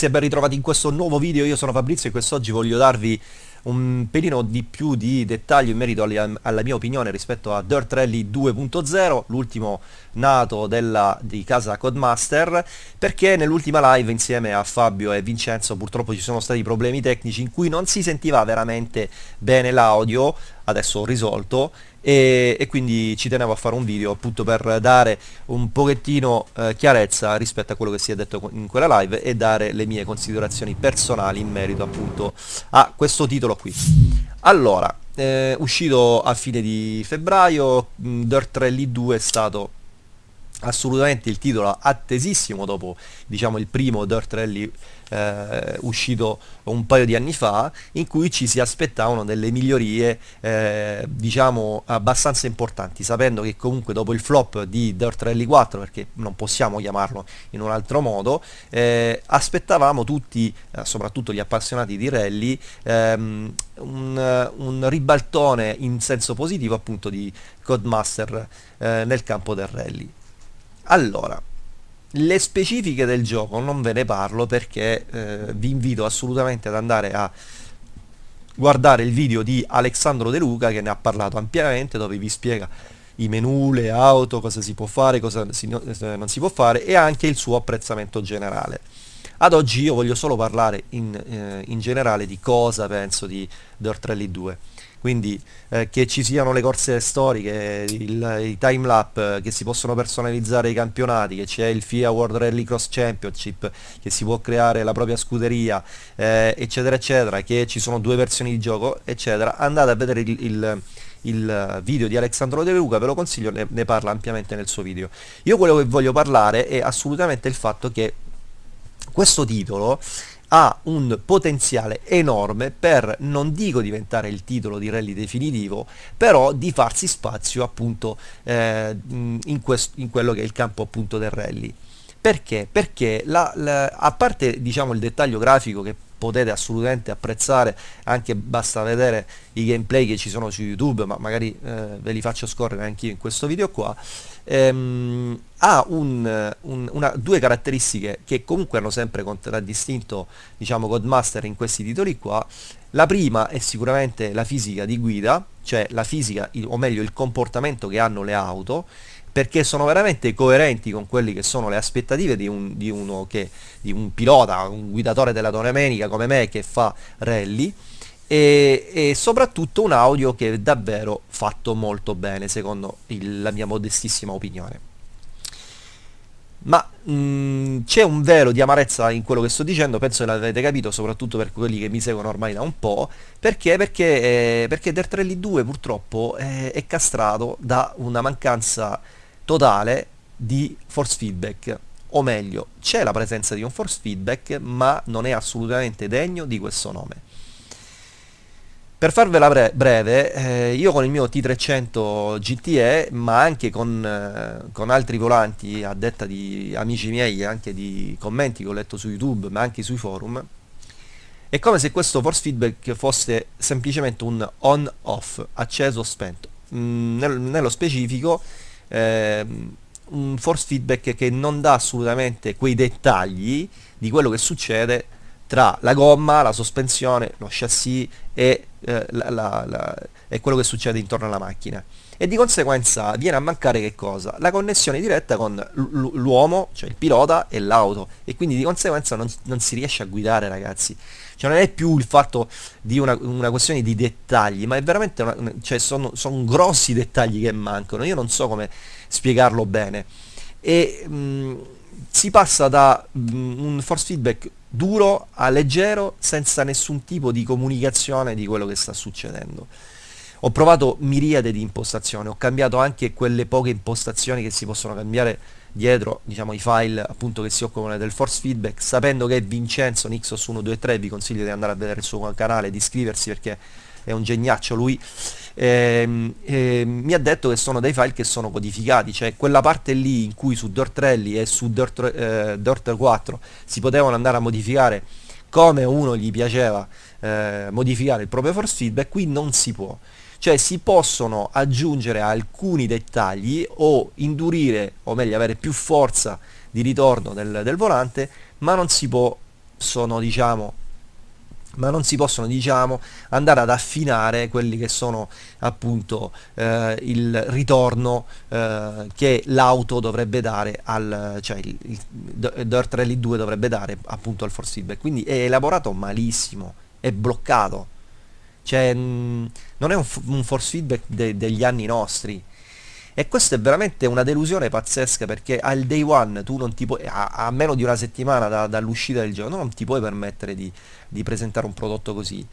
Ragazzi e ben ritrovati in questo nuovo video, io sono Fabrizio e quest'oggi voglio darvi un pelino di più di dettaglio in merito alla, alla mia opinione rispetto a Dirt Rally 2.0, l'ultimo nato della, di casa Codemaster, perché nell'ultima live insieme a Fabio e Vincenzo purtroppo ci sono stati problemi tecnici in cui non si sentiva veramente bene l'audio, adesso ho risolto, e, e, quindi ci tenevo a fare un video appunto per dare un pochettino eh, chiarezza rispetto a quello che si è detto in quella live e dare le mie considerazioni personali in merito appunto a questo titolo qui. Allora eh, uscito a fine di febbraio Dirt Rally 2 è stato assolutamente il titolo attesissimo dopo diciamo il primo Dirt Rally eh, uscito un paio di anni fa in cui ci si aspettavano delle migliorie eh, diciamo abbastanza importanti sapendo che comunque dopo il flop di Dirt Rally 4 perché non possiamo chiamarlo in un altro modo eh, aspettavamo tutti eh, soprattutto gli appassionati di rally ehm, un, un, ribaltone in senso positivo appunto di Codemaster eh, nel campo del rally allora, le specifiche del gioco non ve ne parlo perché eh, vi invito assolutamente ad andare a guardare il video di Alessandro De Luca che ne ha parlato ampiamente dove vi spiega i menu, le auto, cosa si può fare, cosa si, eh, non si può fare e anche il suo apprezzamento generale. Ad oggi io voglio solo parlare in, eh, in generale di cosa penso di Dirt Rally 2 quindi eh, che ci siano le corse storiche, il, i time lap, eh, che si possono personalizzare i campionati, che c'è il FIA World Rally Cross Championship, che si può creare la propria scuderia, eh, eccetera eccetera, che ci sono due versioni di gioco, eccetera, andate a vedere il, il il video di Alessandro De Luca, ve lo consiglio, ne, ne, parla ampiamente nel suo video. Io quello che voglio parlare è assolutamente il fatto che questo titolo ha un potenziale enorme per, non dico diventare il titolo di rally definitivo, però di farsi spazio appunto eh, in, in, quello che è il campo appunto del rally. Perché? Perché la, la, a parte diciamo il dettaglio grafico che potete assolutamente apprezzare anche basta vedere i gameplay che ci sono su youtube ma magari eh, ve li faccio scorrere anche io in questo video qua. Ehm, ha un, un, una, due caratteristiche che comunque hanno sempre contraddistinto diciamo Codemaster in questi titoli qua. La prima è sicuramente la fisica di guida cioè la fisica o meglio il comportamento che hanno le auto perché sono veramente coerenti con quelle che sono le aspettative di un, di che, di un pilota, un guidatore della domenica come me che fa rally e, e, soprattutto un audio che è davvero fatto molto bene secondo il, la mia modestissima opinione ma c'è un velo di amarezza in quello che sto dicendo, penso che l'avete capito, soprattutto per quelli che mi seguono ormai da un po', perché? Perché, eh, perché Dirt Rally 2 purtroppo è, è castrato da una mancanza totale di force feedback o meglio c'è la presenza di un force feedback ma non è assolutamente degno di questo nome per farvela bre breve, eh, io con il mio T300 GTE, ma anche con, eh, con, altri volanti, a detta di amici miei, anche di commenti che ho letto su YouTube, ma anche sui forum, è come se questo force feedback fosse semplicemente un on-off, acceso o spento. Mm, nel, nello specifico, eh, un force feedback che non dà assolutamente quei dettagli di quello che succede tra la gomma, la sospensione, lo chassis e, eh, la, la, la, e, quello che succede intorno alla macchina. E di conseguenza viene a mancare che cosa? La connessione diretta con l'uomo, cioè il pilota e l'auto. E quindi di conseguenza non, non, si riesce a guidare ragazzi. Cioè non è più il fatto di una, una questione di dettagli, ma è veramente una, cioè sono, sono grossi dettagli che mancano. Io non so come spiegarlo bene. E mh, si passa da mh, un force feedback duro a leggero senza nessun tipo di comunicazione di quello che sta succedendo. Ho provato miriade di impostazioni, ho cambiato anche quelle poche impostazioni che si possono cambiare dietro diciamo, i file appunto che si occupano del force feedback, sapendo che Vincenzo Nixos 123 vi consiglio di andare a vedere il suo canale, di iscriversi perché è un geniaccio lui, eh, eh, mi ha detto che sono dei file che sono codificati, cioè quella parte lì in cui su Dirt Rally e su Dirt, eh, Dirt 4 si potevano andare a modificare come uno gli piaceva eh, modificare il proprio force feedback, qui non si può. Cioè si possono aggiungere alcuni dettagli o indurire, o meglio avere più forza di ritorno del, del volante, ma non si possono, diciamo, ma non si possono diciamo andare ad affinare quelli che sono appunto eh, il ritorno eh, che l'auto dovrebbe dare al cioè il, il Dirt Rally 2 dovrebbe dare appunto al force feedback. Quindi è elaborato malissimo è bloccato cioè mh, non è un, un force feedback de, degli anni nostri e questa è veramente una delusione pazzesca perché al day one tu non ti puoi, a, a meno di una settimana da, dall'uscita del gioco, non ti puoi permettere di, di presentare un prodotto così.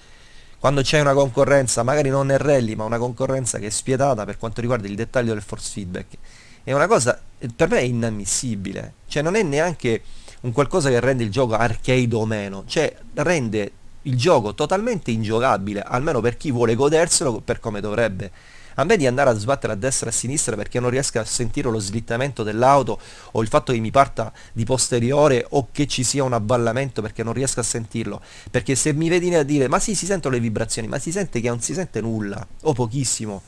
Quando c'è una concorrenza, magari non nel rally, ma una concorrenza che è spietata per quanto riguarda il dettaglio del force feedback, è una cosa per me è inammissibile. Cioè non è neanche un qualcosa che rende il gioco arcade o meno, cioè rende il gioco totalmente ingiocabile, almeno per chi vuole goderselo per come dovrebbe a me di andare a sbattere a destra e a sinistra perché non riesco a sentire lo slittamento dell'auto o il fatto che mi parta di posteriore o che ci sia un avvallamento perché non riesco a sentirlo perché se mi vedi a dire ma sì si sentono le vibrazioni ma si sente che non si sente nulla o pochissimo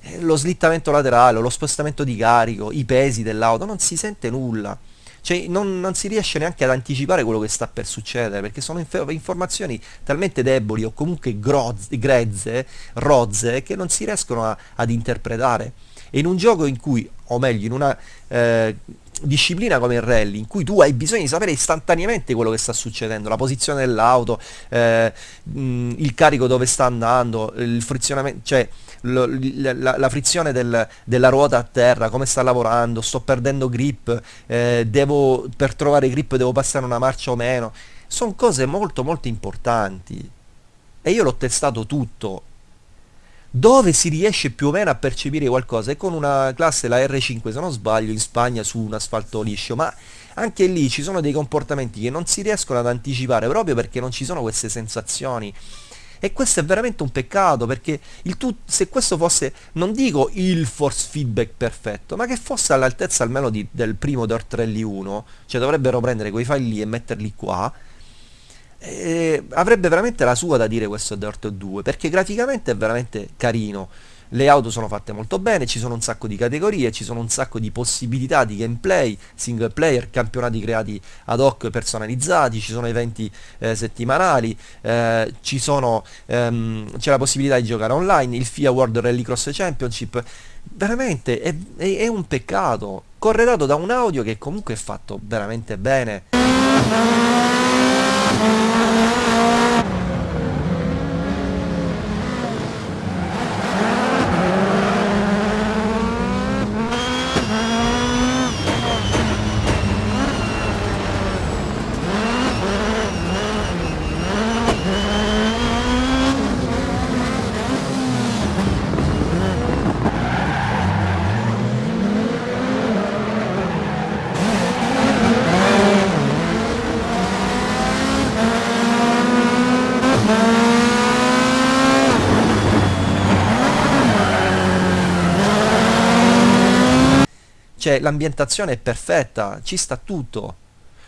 eh, lo slittamento laterale, lo spostamento di carico, i pesi dell'auto, non si sente nulla. Cioè, non, non, si riesce neanche ad anticipare quello che sta per succedere, perché sono inf informazioni talmente deboli o comunque grezze, rozze, che non si riescono a, ad interpretare. E in un gioco in cui, o meglio, in una eh, disciplina come il rally, in cui tu hai bisogno di sapere istantaneamente quello che sta succedendo, la posizione dell'auto, eh, il carico dove sta andando, il frizionamento, cioè lo, la, la, frizione del, della ruota a terra, come sta lavorando, sto perdendo grip, eh, devo, per trovare grip devo passare una marcia o meno. Sono cose molto molto importanti. E io l'ho testato tutto. Dove si riesce più o meno a percepire qualcosa. È con una classe, la R5 se non sbaglio, in Spagna su un asfalto liscio, ma anche lì ci sono dei comportamenti che non si riescono ad anticipare proprio perché non ci sono queste sensazioni. E questo è veramente un peccato perché tu, se questo fosse, non dico il force feedback perfetto, ma che fosse all'altezza almeno di, del primo Dirt Rally 1, cioè dovrebbero prendere quei file lì e metterli qua, eh, avrebbe veramente la sua da dire questo Dirt 2 perché graficamente è veramente carino. Le auto sono fatte molto bene, ci sono un sacco di categorie, ci sono un sacco di possibilità di gameplay, single player, campionati creati ad hoc personalizzati, ci sono eventi eh, settimanali, eh, sono, ehm, c'è la possibilità di giocare online, il FIA World Rallycross Championship, veramente è, è, è un peccato, corredato da un audio che comunque è fatto veramente bene. Cioè, l'ambientazione è perfetta, ci sta tutto.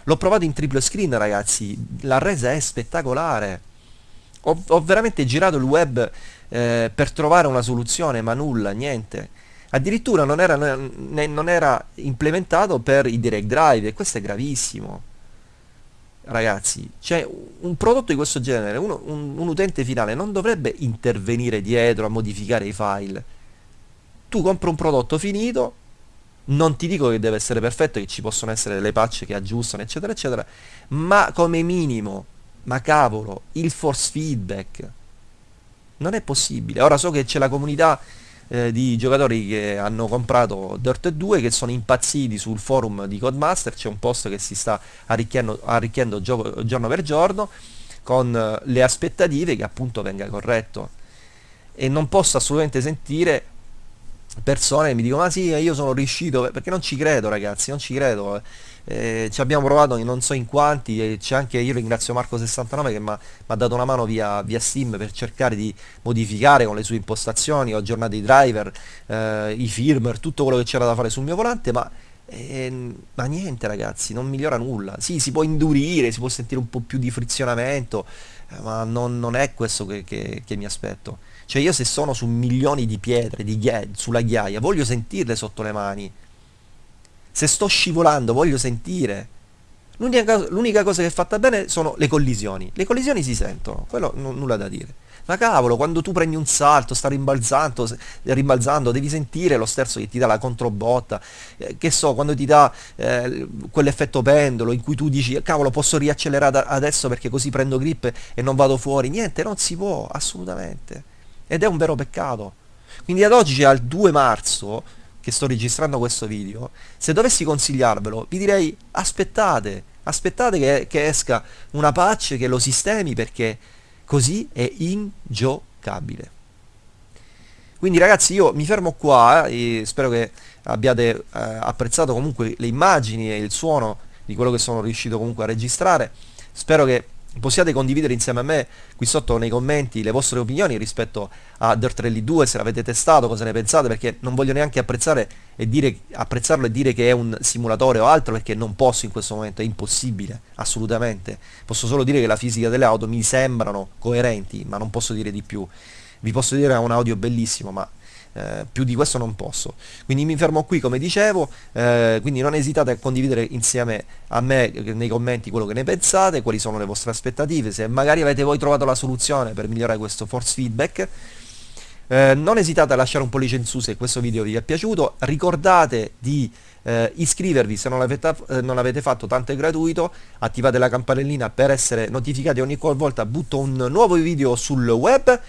L'ho provato in triple screen, ragazzi, la resa è spettacolare. Ho, ho veramente girato il web eh, per trovare una soluzione, ma nulla, niente. Addirittura non era, ne, non era implementato per i direct drive e questo è gravissimo. Ragazzi, cioè un prodotto di questo genere, uno, un, un utente finale non dovrebbe intervenire dietro a modificare i file. Tu compri un prodotto finito, non ti dico che deve essere perfetto, che ci possono essere delle patch che aggiustano, eccetera, eccetera, ma come minimo, ma cavolo, il force feedback non è possibile. Ora so che c'è la comunità eh, di giocatori che hanno comprato Dirt 2 che sono impazziti sul forum di Codemaster, c'è un post che si sta arricchiendo, arricchiendo gio giorno per giorno con eh, le aspettative che appunto venga corretto e non posso assolutamente sentire persone mi dicono ma sì io sono riuscito perché non ci credo ragazzi non ci credo eh, ci abbiamo provato non so in quanti e c'è anche io ringrazio Marco69 che mi ha dato una mano via, via, Steam per cercare di modificare con le sue impostazioni ho aggiornato i driver eh, i firmware tutto quello che c'era da fare sul mio volante ma eh, ma niente ragazzi non migliora nulla. Sì si può indurire si può sentire un po' più di frizionamento eh, ma non, non, è questo che, che, che mi aspetto cioè io se sono su milioni di pietre, di ghia sulla ghiaia, voglio sentirle sotto le mani. Se sto scivolando, voglio sentire. L'unica, l'unica cosa che è fatta bene sono le collisioni. Le collisioni si sentono, quello n- nulla da dire. Ma cavolo, quando tu prendi un salto, sta rimbalzando, rimbalzando, devi sentire lo sterzo che ti dà la controbotta, eh, che so, quando ti dà eh, quell'effetto pendolo in cui tu dici, cavolo, posso riaccelerare adesso perché così prendo grip e non vado fuori. Niente, non si può, assolutamente. Ed è un vero peccato. Quindi ad oggi, al 2 marzo, che sto registrando questo video, se dovessi consigliarvelo, vi direi aspettate, aspettate che, che esca una patch che lo sistemi perché così è ingiocabile. Quindi ragazzi io mi fermo qua eh, spero che abbiate eh, apprezzato comunque le immagini e il suono di quello che sono riuscito comunque a registrare. Spero che possiate condividere insieme a me qui sotto nei commenti le vostre opinioni rispetto a Dirt Rally 2 se l'avete testato, cosa ne pensate perché non voglio neanche apprezzare e dire, apprezzarlo e dire che è un simulatore o altro perché non posso in questo momento, è impossibile, assolutamente. Posso solo dire che la fisica delle auto mi sembrano coerenti ma non posso dire di più. Vi posso dire che è un audio bellissimo ma eh, più di questo non posso. Quindi mi fermo qui come dicevo eh, quindi non esitate a condividere insieme a me eh, nei commenti quello che ne pensate quali sono le vostre aspettative se magari avete voi trovato la soluzione per migliorare questo force feedback. Eh, non esitate a lasciare un pollice in su se questo video vi è piaciuto. Ricordate di eh, iscrivervi se non l'avete, eh, fatto tanto è gratuito. Attivate la campanellina per essere notificati ogni qualvolta. Butto un nuovo video sul web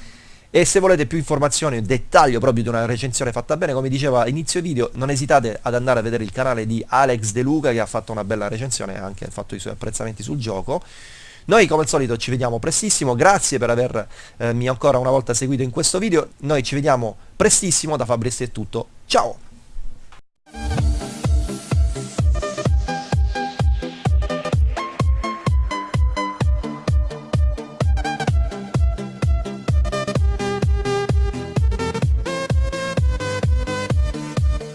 e se volete più informazioni, un dettaglio proprio di una recensione fatta bene, come diceva inizio video, non esitate ad andare a vedere il canale di Alex De Luca che ha fatto una bella recensione e anche fatto i suoi apprezzamenti sul gioco. Noi come al solito ci vediamo prestissimo, grazie per avermi eh, ancora una volta seguito in questo video, noi ci vediamo prestissimo, da Fabrizio è tutto, ciao!